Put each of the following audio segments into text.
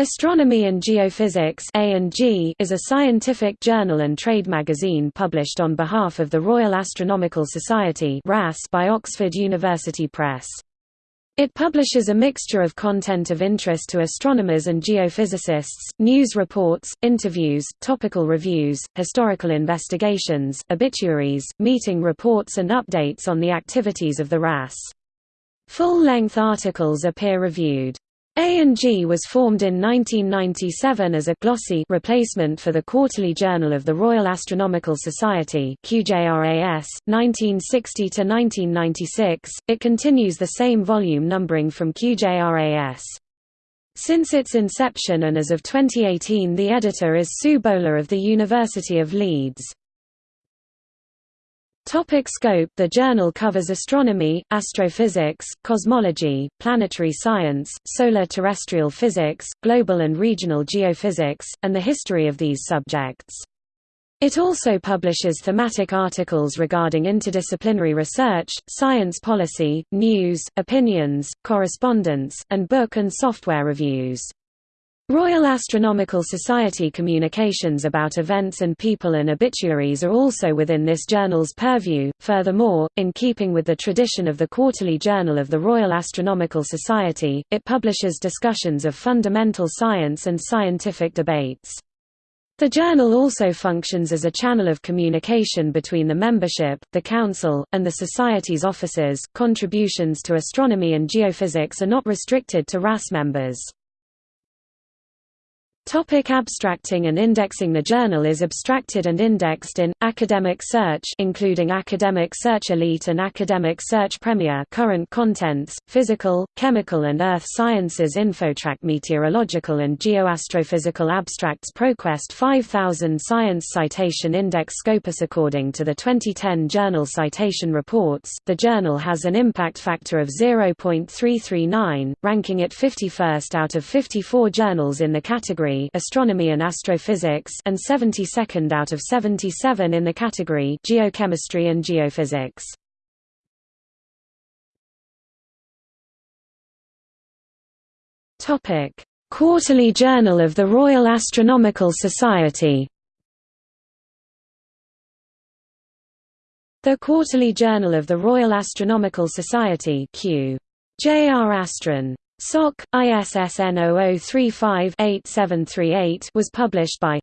Astronomy and Geophysics A&G is a scientific journal and trade magazine published on behalf of the Royal Astronomical Society by Oxford University Press. It publishes a mixture of content of interest to astronomers and geophysicists, news reports, interviews, topical reviews, historical investigations, obituaries, meeting reports and updates on the activities of the RAS. Full-length articles are peer-reviewed. A&G was formed in 1997 as a glossy replacement for the Quarterly Journal of the Royal Astronomical Society QJRAS, 1960 to 1996. It continues the same volume numbering from QJRAS. Since its inception and as of 2018 the editor is Sue Bowler of the University of Leeds. Topic scope The journal covers astronomy, astrophysics, cosmology, planetary science, solar terrestrial physics, global and regional geophysics, and the history of these subjects. It also publishes thematic articles regarding interdisciplinary research, science policy, news, opinions, correspondence, and book and software reviews. Royal Astronomical Society communications about events and people and obituaries are also within this journal's purview. Furthermore, in keeping with the tradition of the Quarterly Journal of the Royal Astronomical Society, it publishes discussions of fundamental science and scientific debates. The journal also functions as a channel of communication between the membership, the council, and the society's officers. Contributions to astronomy and geophysics are not restricted to RAS members. Topic abstracting and indexing. The journal is abstracted and indexed in, Academic Search including Academic Search Elite and Academic Search Premier current contents, Physical, Chemical and Earth Sciences InfoTrac Meteorological and Geoastrophysical Abstracts ProQuest 5000 Science Citation Index Scopus According to the 2010 Journal Citation Reports, the journal has an impact factor of 0.339, ranking it 51st out of 54 journals in the category Astronomy and Astrophysics and 72nd out of 77 in the category Geochemistry and Geophysics. Topic: Quarterly Journal of the Royal Astronomical Society. The Quarterly Journal of the Royal Astronomical Society Q. J.R. Astron. SOC, ISSN 0035-8738 was published by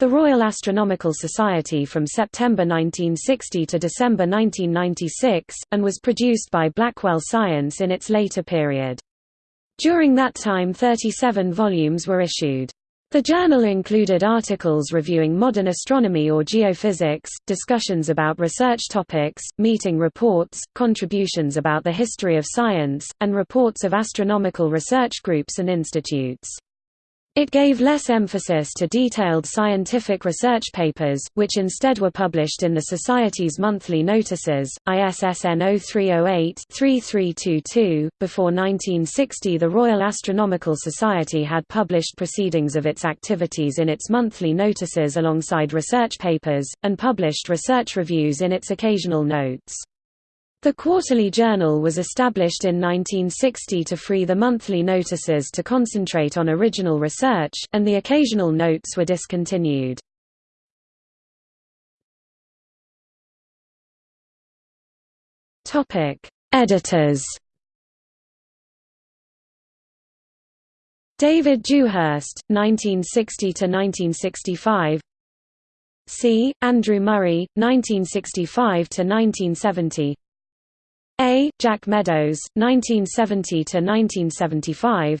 the Royal Astronomical Society from September 1960 to December 1996, and was produced by Blackwell Science in its later period. During that time 37 volumes were issued. The journal included articles reviewing modern astronomy or geophysics, discussions about research topics, meeting reports, contributions about the history of science, and reports of astronomical research groups and institutes. It gave less emphasis to detailed scientific research papers, which instead were published in the Society's monthly notices, ISSN 0308-3322. Before 1960, the Royal Astronomical Society had published proceedings of its activities in its monthly notices alongside research papers, and published research reviews in its occasional notes. The Quarterly Journal was established in 1960 to free the monthly notices to concentrate on original research, and the occasional notes were discontinued. Editors David Dewhurst, 1960–1965 C. Andrew Murray, 1965–1970 a. Jack Meadows, 1970–1975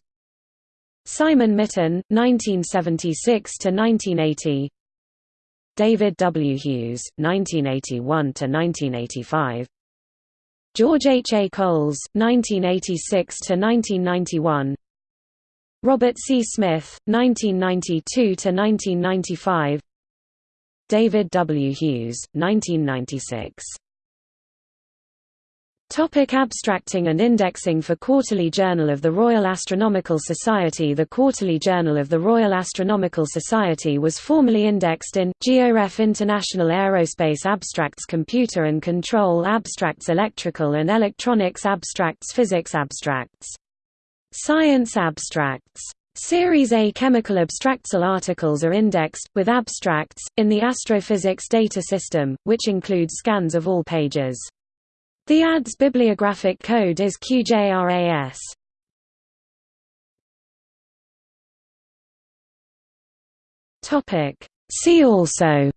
Simon Mitton, 1976–1980 David W. Hughes, 1981–1985 George H. A. Coles, 1986–1991 Robert C. Smith, 1992–1995 David W. Hughes, 1996 Topic abstracting and indexing For Quarterly Journal of the Royal Astronomical Society. The Quarterly Journal of the Royal Astronomical Society was formerly indexed in, GeoRef International Aerospace Abstracts Computer and Control Abstracts Electrical and Electronics Abstracts Physics Abstracts Science Abstracts. Series A chemical abstractsal articles are indexed, with abstracts, in the Astrophysics data system, which includes scans of all pages. The ADS bibliographic code is QJRAS. See also.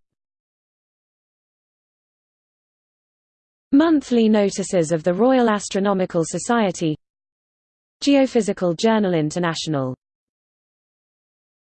Monthly notices of the Royal Astronomical Society. Geophysical Journal International